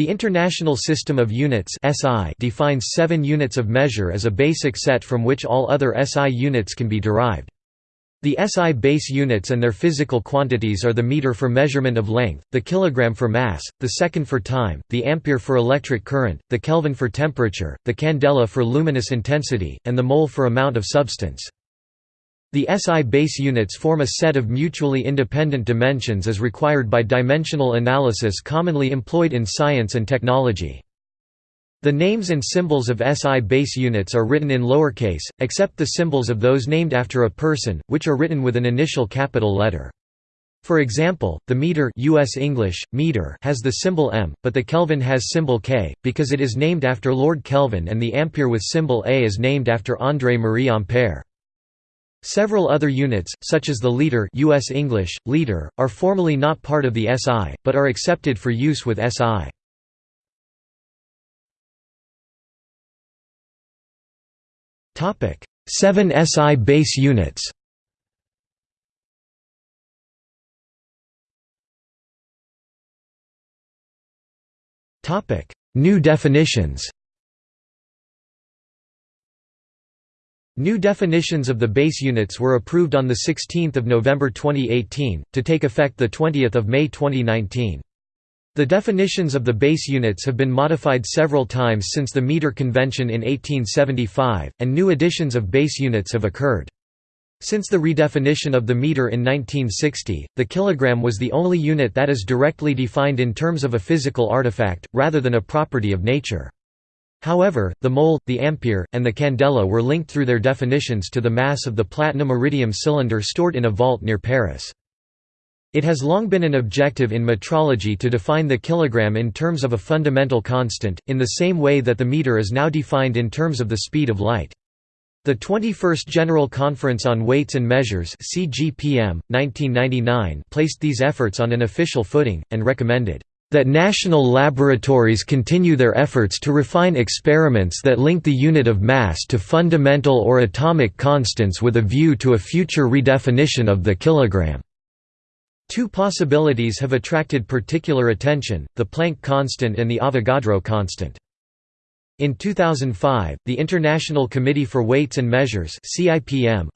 The International System of Units (SI) defines 7 units of measure as a basic set from which all other SI units can be derived. The SI base units and their physical quantities are the meter for measurement of length, the kilogram for mass, the second for time, the ampere for electric current, the kelvin for temperature, the candela for luminous intensity, and the mole for amount of substance. The SI base units form a set of mutually independent dimensions as required by dimensional analysis commonly employed in science and technology. The names and symbols of SI base units are written in lowercase, except the symbols of those named after a person, which are written with an initial capital letter. For example, the meter US English, meter has the symbol m, but the Kelvin has symbol K, because it is named after Lord Kelvin and the ampere with symbol A is named after André Marie Ampère. Several other units, such as the liter US English, liter, are formally not part of the SI, but are accepted for use with SI. Seven SI base units New definitions New definitions of the base units were approved on 16 November 2018, to take effect 20 May 2019. The definitions of the base units have been modified several times since the meter convention in 1875, and new additions of base units have occurred. Since the redefinition of the meter in 1960, the kilogram was the only unit that is directly defined in terms of a physical artifact, rather than a property of nature. However, the mole, the ampere, and the candela were linked through their definitions to the mass of the platinum-iridium cylinder stored in a vault near Paris. It has long been an objective in metrology to define the kilogram in terms of a fundamental constant, in the same way that the meter is now defined in terms of the speed of light. The 21st General Conference on Weights and Measures CGPM, 1999 placed these efforts on an official footing, and recommended that national laboratories continue their efforts to refine experiments that link the unit of mass to fundamental or atomic constants with a view to a future redefinition of the kilogram. Two possibilities have attracted particular attention, the Planck constant and the Avogadro constant. In 2005, the International Committee for Weights and Measures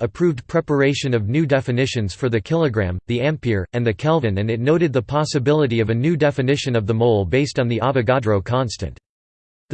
approved preparation of new definitions for the kilogram, the ampere, and the kelvin and it noted the possibility of a new definition of the mole based on the Avogadro constant.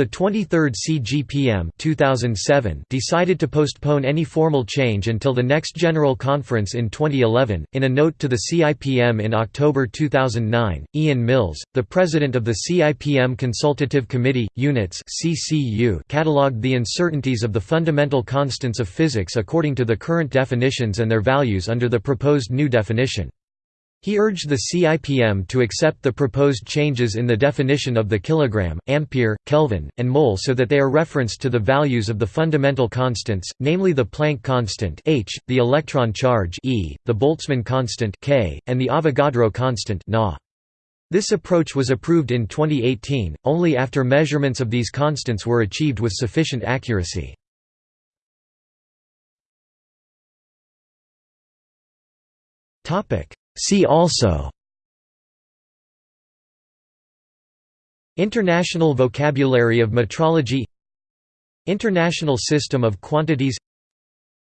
The 23rd CGPM 2007 decided to postpone any formal change until the next General Conference in 2011. In a note to the CIPM in October 2009, Ian Mills, the president of the CIPM Consultative Committee, Units (CCU), catalogued the uncertainties of the fundamental constants of physics according to the current definitions and their values under the proposed new definition. He urged the CIPM to accept the proposed changes in the definition of the kilogram, ampere, Kelvin, and mole so that they are referenced to the values of the fundamental constants, namely the Planck constant h, the electron charge e, the Boltzmann constant k, and the Avogadro constant na. This approach was approved in 2018, only after measurements of these constants were achieved with sufficient accuracy. Topic See also International vocabulary of metrology International system of quantities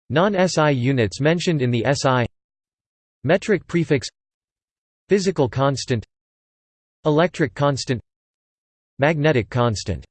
Non-SI units mentioned in the SI Metric prefix Physical constant Electric constant Magnetic constant